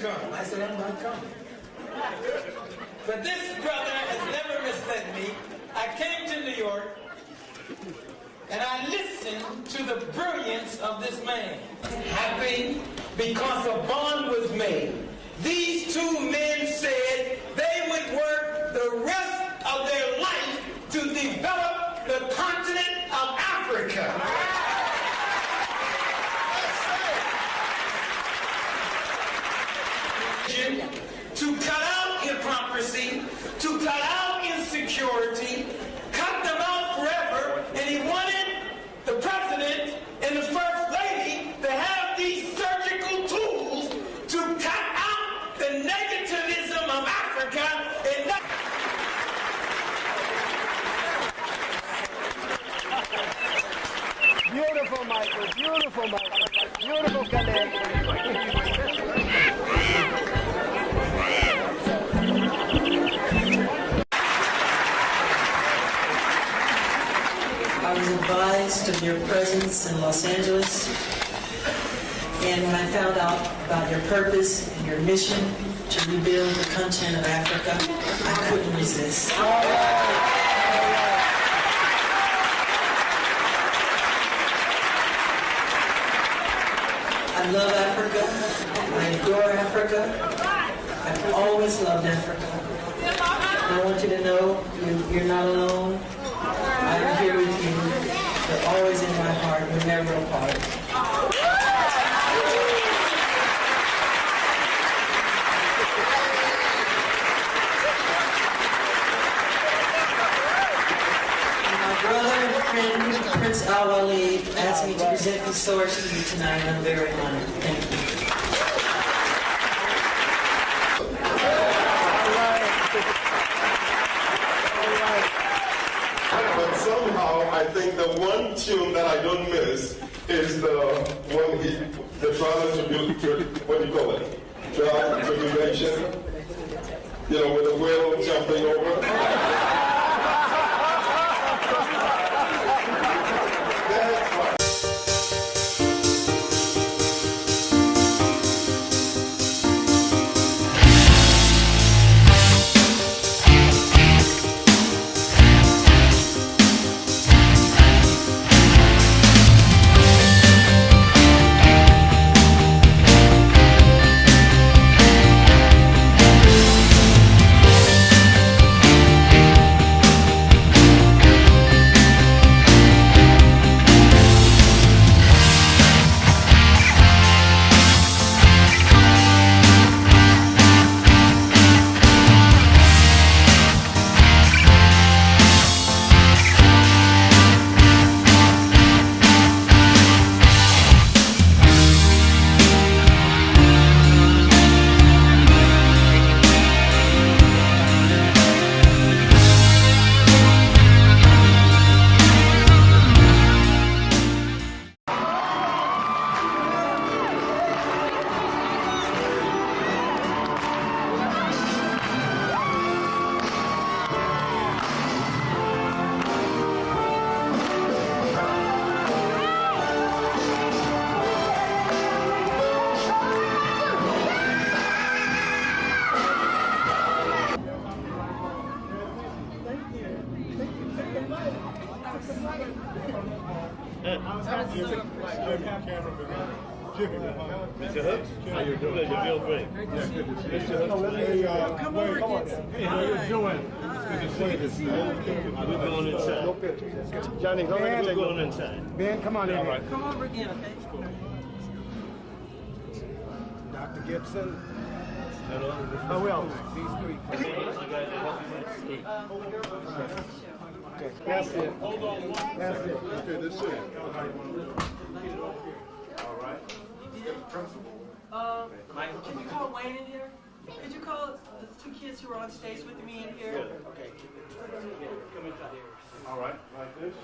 come. I said, I'm not coming. But this brother has never misled me. I came to New York and I listened to the brilliance of this man. Happy because a bond was made. These two men said they would work the rest of their life to develop the continent of Africa. to cut out hypocrisy, to cut out insecurity, of your presence in Los Angeles, and when I found out about your purpose and your mission to rebuild the continent of Africa, I couldn't resist. I love Africa. I adore Africa. I've always loved Africa. I want you to know you, you're not alone. I'm here with you. You're always in my heart. We're never apart. My brother and Prince asked me to present these swords to you tonight, I'm very honored. Thank you. But somehow, I think the one tune that I don't miss is the one he, the trial tribute, what do you call it? Trial tribulation. You know, with the whale jumping over. How you doing? Pleasure, Bill Great. Mr. Hooks, Come over hey, how you doing? Good to see you. We're going inside. Johnny, go ahead. We're going inside. Ben, come on in here. Come over again, okay? Dr. Gibson. Hello. Who else? These three. You guys are helping me escape. Okay, That's it. That's it. Okay, this is. Uh, can you call Wayne in here? Could you call the two kids who are on stage with me in here? Okay. All right, like this.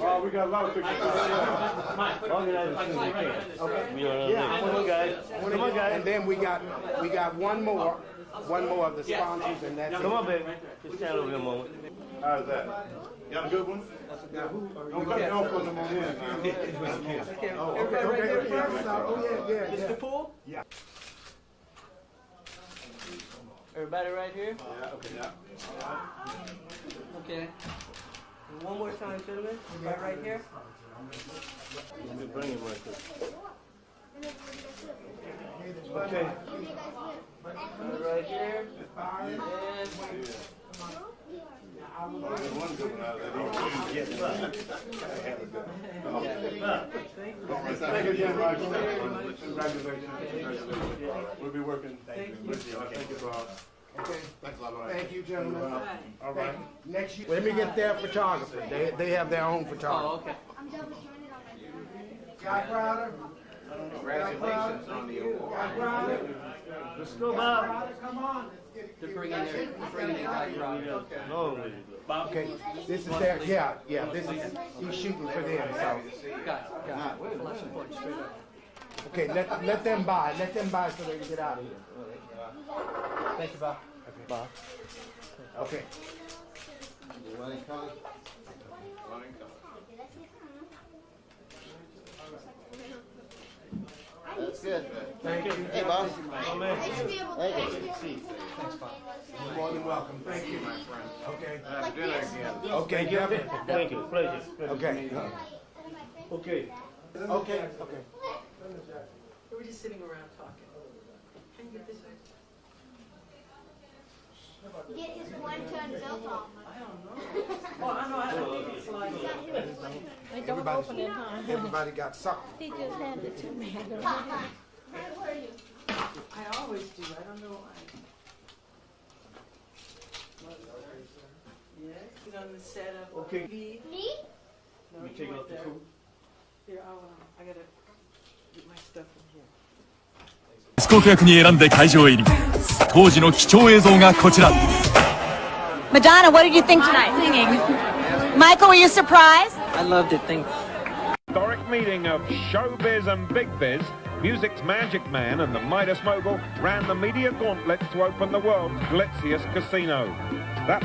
Oh, we got a lot of pictures. Organize as soon as you can. Okay. We are, Yeah. come on, guys. Come on, guys. And then we got, we got one more, one more of the sponsors and that's it. Come on, baby. Just stand over here a moment. How's that? You got a good one? Don't cut, don't put them on in now. Oh, okay, okay, okay, yeah, oh, yeah, yeah, yeah. Mr. Poole? Yeah. Everybody right here? Yeah, okay, yeah. Okay. And one more time, gentlemen. Right, right here. Let me bring him right there. Okay. Right here. And One good one out that. He didn't get one. I had a good one. Thank you again, Michael. Congratulations. Congratulations. We'll be working with you. Thank you, Bob. Okay, Thanks a lot. thank you, gentlemen. All right. Next year. Let me get their photographer. They, they have their own oh, photographer. okay. Guy Crowder? Congratulations on the award. Guy Crowder? Let's go, Bob. Come on. They're bringing their, they're bringing their guy crowd. Okay, this is their, yeah, yeah, this is, he's shooting for them, so. Got it, got it. Flash and point straight up. Okay, let, let them buy, let them buy so they can get out of here. Thank you, Bob. Okay, Bob. Okay. That's good. Thank you. Hey, boss. You're more than welcome. Thank you, my friend. Okay. Have dinner again. Okay, definitely. Thank you. Pleasure. Okay. Okay. Okay, okay. We were just sitting around talking. Can you get this? Get his one-ton belt off. Oh, I know, I don't think it's like. I don't Everybody- open it, huh? Everybody got something. He just handed it to me. I always do, I don't know why. Yeah, sit on the setup. Okay. Me? Me? No, You you take weren't off the there. coat. Here, I'll, uh, I gotta get my stuff in here. スコープ役に選んで会場へ入り 当時の貴重映像がこちら Madonna, what did you think tonight? Singing. Michael, were you surprised? I loved it, thank you. historic meeting of showbiz and big biz, music's magic man and the Midas mogul ran the media gauntlet to open the world's glitziest casino. That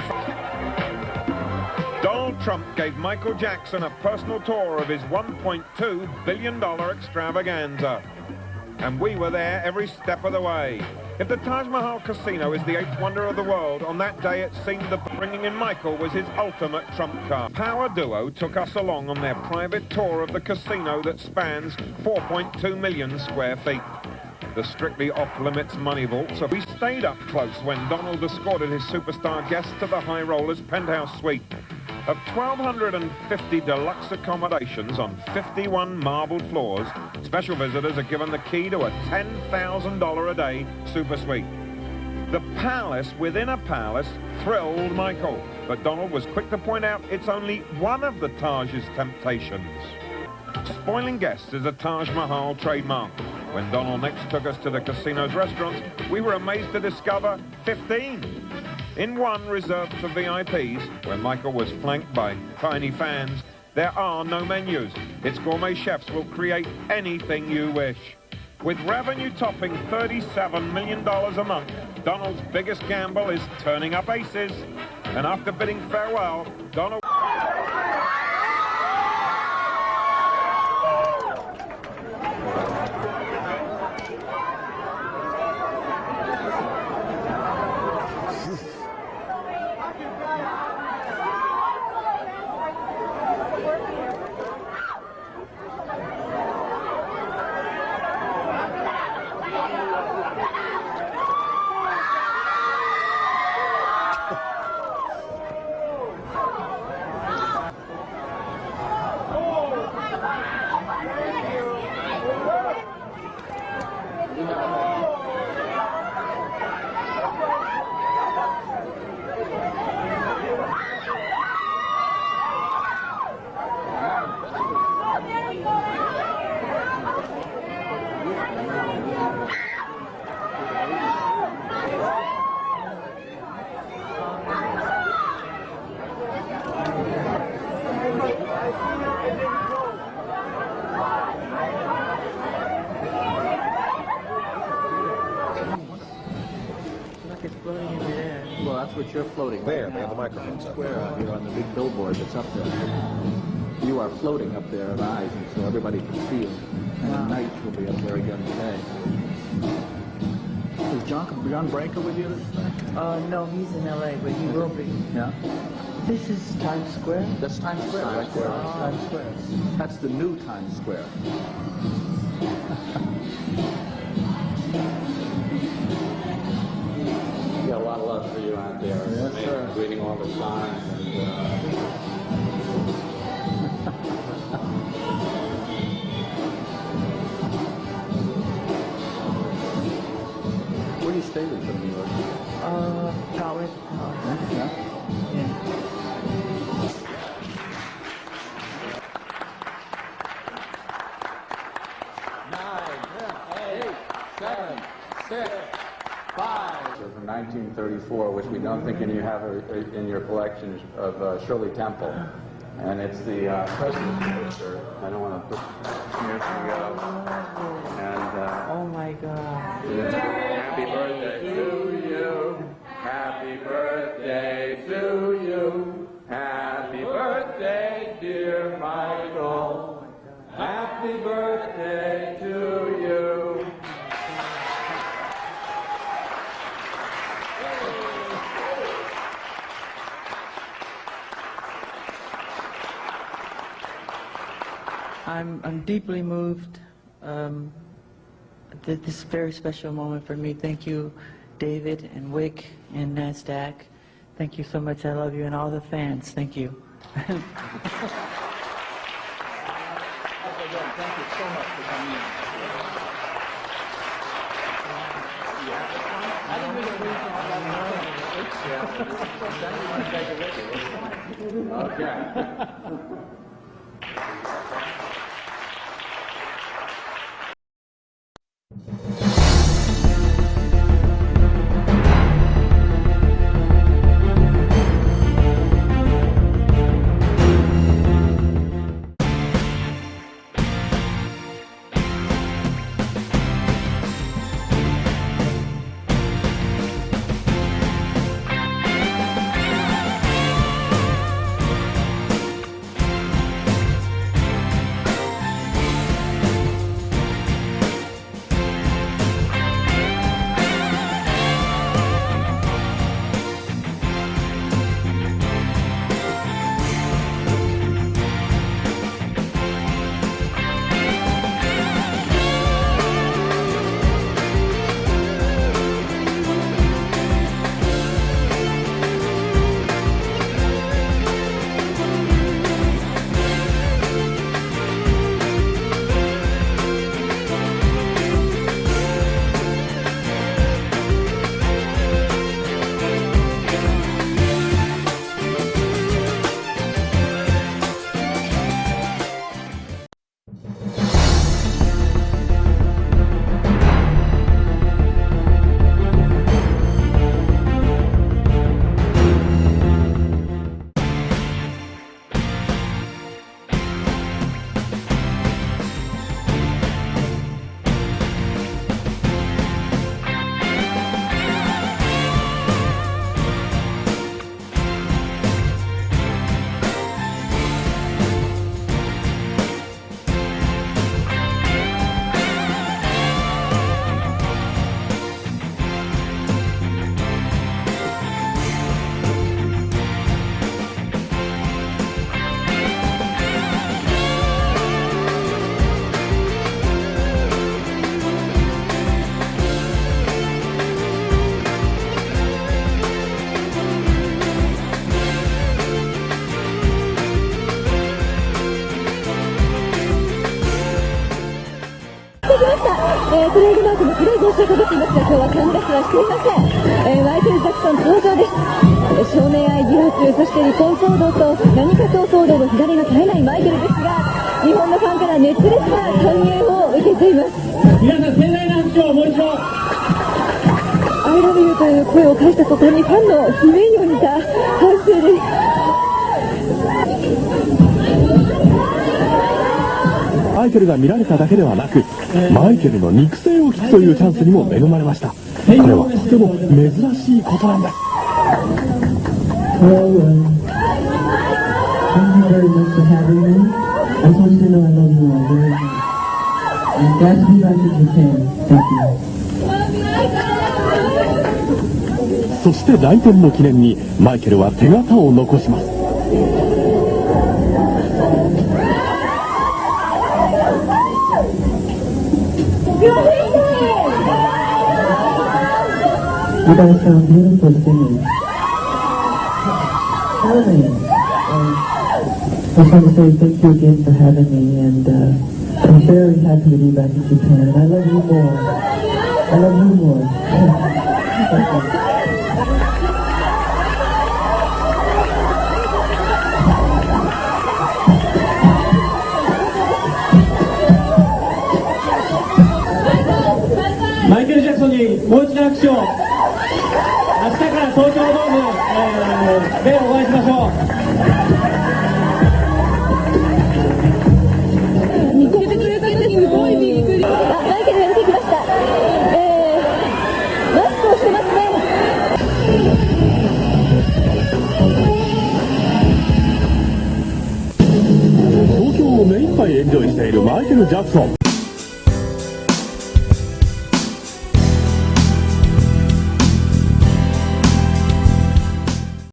Donald Trump gave Michael Jackson a personal tour of his $1.2 billion extravaganza. And we were there every step of the way. If the Taj Mahal Casino is the eighth wonder of the world, on that day it seemed the bringing in Michael was his ultimate trump card. Power Duo took us along on their private tour of the casino that spans 4.2 million square feet. The strictly off-limits money vault, so we stayed up close when Donald escorted his superstar guests to the High Rollers penthouse suite. Of 1,250 deluxe accommodations on 51 marbled floors, special visitors are given the key to a $10,000 a day super suite. The palace within a palace thrilled Michael, but Donald was quick to point out it's only one of the Taj's temptations. Spoiling guests is a Taj Mahal trademark. When Donald next took us to the casino's restaurants, we were amazed to discover 15. In one reserved for VIPs, where Michael was flanked by tiny fans, there are no menus. Its gourmet chefs will create anything you wish. With revenue topping $37 million a month, Donald's biggest gamble is turning up aces. And after bidding farewell, Donald... floating There, right they have the now. microphones up. Square out here on the big billboard that's up there. You are floating up there at Eisen, so everybody can see you. And at night you'll be up there again today. Is John, John Branca with you this time? Uh, no, he's in LA, but he will be. Yeah. This is Times Square? That's Times Square, right there. Times Square. That's the new Times Square. lot of love for you out there. Yes, Man, sir. Reading all the signs and uh, Where do you stay with from New York? Uh, Tower. Yeah. Yeah. Which we don't think you have a, a- in your collection of uh, Shirley Temple. And it's the uh, president's poster. I don't want to put, here we go. And uh, Oh my God. happy birthday I'm, I'm deeply moved. Um, th- this is a very special moment for me. Thank you, David and Wick and NASDAQ. Thank you so much. I love you and all the fans. Thank you. Thank you so much for coming in. I didn't really believe you all that Okay. えー、トレードマークの黒い帽子をかぶっていますが今日はカンダスはしていません、えー、マイケル・ジャクソン登場です、えー、少年愛疑惑そして離婚騒動と何かと騒動の火種が絶えないマイケルですが日本のファンから熱烈な歓迎を受けています皆さん盛大な拍手をもう一度 I love you という声を返した途端にファンの悲鳴にも似た拍手です。イケルが見られただけではなく、マイケルの肉声を聞くというチャンスにも恵まれました。これはとても珍しいことなんだ、えそして来店の記念にマイケルは手形を残します。You guys sound beautiful singing. Charming. I just want to say thank you again for having me, and uh, I'm very happy to be back in Japan. And I love you more. I love you more. もう一度拍手を明日から東京ドーム、えーでお会いしましょう。見つけてくれた時すごいびっくり。あマイケルが出てきました。えー、マスクをしてますね。東京を目いっぱいエンジョイしているマイケル・ジャクソン